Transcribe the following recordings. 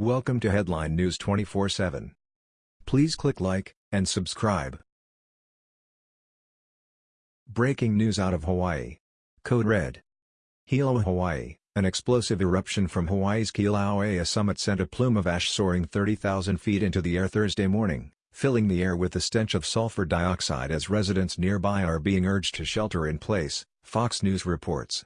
Welcome to Headline News 24/7. Please click like and subscribe. Breaking news out of Hawaii. Code Red. Hilo, Hawaii. An explosive eruption from Hawaii's Kilauea summit sent a plume of ash soaring 30,000 feet into the air Thursday morning, filling the air with the stench of sulfur dioxide as residents nearby are being urged to shelter in place, Fox News reports.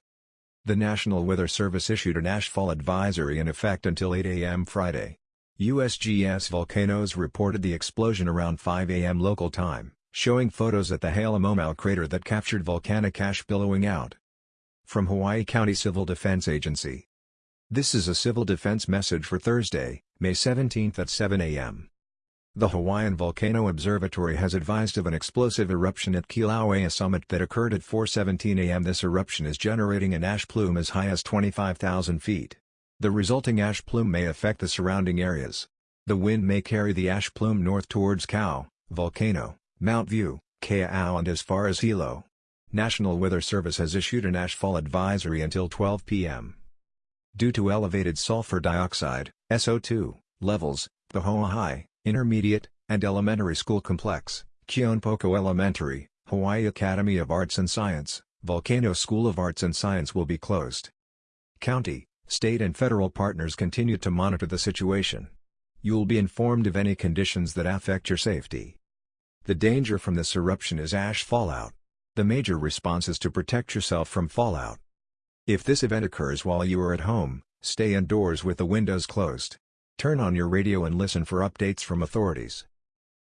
The National Weather Service issued an ashfall advisory in effect until 8 a.m. Friday. USGS Volcanoes reported the explosion around 5 a.m. local time, showing photos at the Halemaumau crater that captured volcanic ash billowing out. From Hawaii County Civil Defense Agency. This is a civil defense message for Thursday, May 17 at 7 a.m. The Hawaiian Volcano Observatory has advised of an explosive eruption at Kilauea summit that occurred at 4.17 am. This eruption is generating an ash plume as high as 25,000 feet. The resulting ash plume may affect the surrounding areas. The wind may carry the ash plume north towards Kau, Volcano, Mount View, Kea'au and as far as Hilo. National Weather Service has issued an ashfall advisory until 12 p.m. Due to elevated sulfur dioxide SO2, levels, the High, Intermediate, and Elementary School Complex, Keonepoko Elementary, Hawaii Academy of Arts and Science, Volcano School of Arts and Science will be closed. County, state and federal partners continue to monitor the situation. You will be informed of any conditions that affect your safety. The danger from this eruption is ash fallout. The major response is to protect yourself from fallout. If this event occurs while you are at home, stay indoors with the windows closed. Turn on your radio and listen for updates from authorities.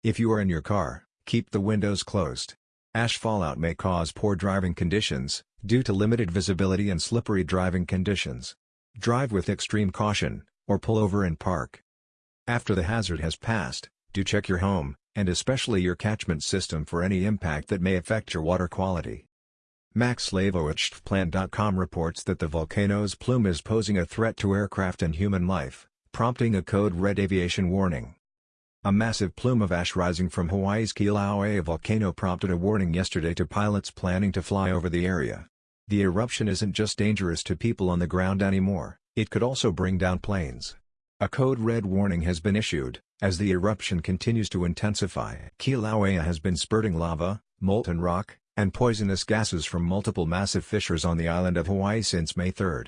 If you are in your car, keep the windows closed. Ash fallout may cause poor driving conditions, due to limited visibility and slippery driving conditions. Drive with extreme caution, or pull over and park. After the hazard has passed, do check your home, and especially your catchment system for any impact that may affect your water quality. Max Slavovich reports that the volcano's plume is posing a threat to aircraft and human life prompting a code red aviation warning. A massive plume of ash rising from Hawaii's Kilauea volcano prompted a warning yesterday to pilots planning to fly over the area. The eruption isn't just dangerous to people on the ground anymore, it could also bring down planes. A code red warning has been issued, as the eruption continues to intensify. Kilauea has been spurting lava, molten rock, and poisonous gases from multiple massive fissures on the island of Hawaii since May 3.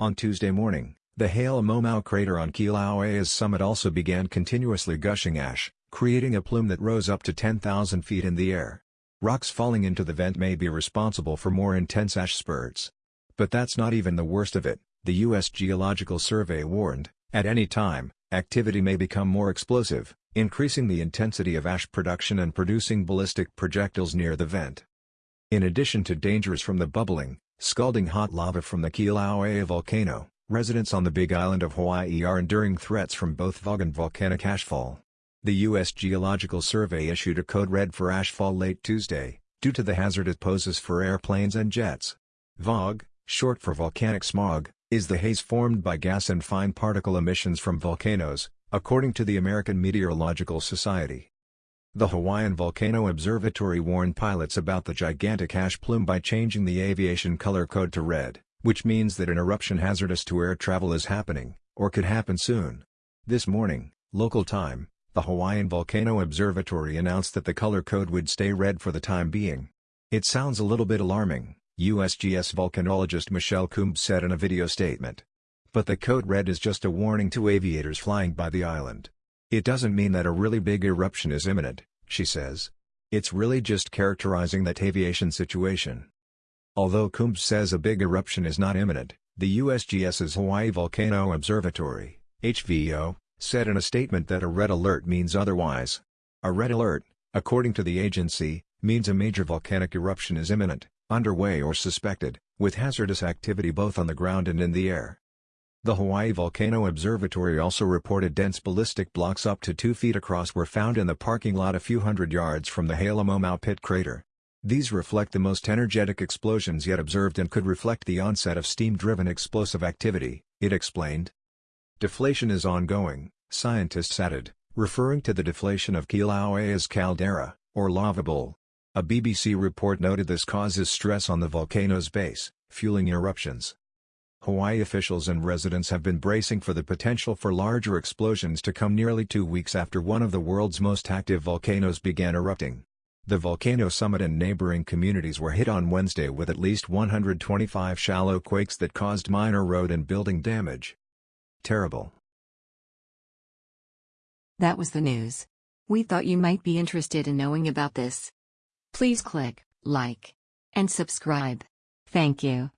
On Tuesday morning, the Halemaumau crater on Kilauea's summit also began continuously gushing ash, creating a plume that rose up to 10,000 feet in the air. Rocks falling into the vent may be responsible for more intense ash spurts. But that's not even the worst of it, the U.S. Geological Survey warned, at any time, activity may become more explosive, increasing the intensity of ash production and producing ballistic projectiles near the vent. In addition to dangers from the bubbling, scalding hot lava from the Kilauea volcano, Residents on the Big Island of Hawaii are enduring threats from both vog and volcanic ashfall. The U.S. Geological Survey issued a code red for ashfall late Tuesday, due to the hazard it poses for airplanes and jets. VOG, short for volcanic smog, is the haze formed by gas and fine particle emissions from volcanoes, according to the American Meteorological Society. The Hawaiian Volcano Observatory warned pilots about the gigantic ash plume by changing the aviation color code to red which means that an eruption hazardous to air travel is happening, or could happen soon. This morning, local time, the Hawaiian Volcano Observatory announced that the color code would stay red for the time being. It sounds a little bit alarming, USGS volcanologist Michelle Coombs said in a video statement. But the code red is just a warning to aviators flying by the island. It doesn't mean that a really big eruption is imminent, she says. It's really just characterizing that aviation situation. Although Coombs says a big eruption is not imminent, the USGS's Hawaii Volcano Observatory, HVO, said in a statement that a red alert means otherwise. A red alert, according to the agency, means a major volcanic eruption is imminent, underway or suspected, with hazardous activity both on the ground and in the air. The Hawaii Volcano Observatory also reported dense ballistic blocks up to 2 feet across were found in the parking lot a few hundred yards from the Halemaumau pit crater. These reflect the most energetic explosions yet observed and could reflect the onset of steam-driven explosive activity, it explained. Deflation is ongoing, scientists added, referring to the deflation of Kilauea's caldera, or lava bowl. A BBC report noted this causes stress on the volcano's base, fueling eruptions. Hawaii officials and residents have been bracing for the potential for larger explosions to come nearly two weeks after one of the world's most active volcanoes began erupting. The volcano summit and neighboring communities were hit on Wednesday with at least 125 shallow quakes that caused minor road and building damage. Terrible. That was the news. We thought you might be interested in knowing about this. Please click like and subscribe. Thank you.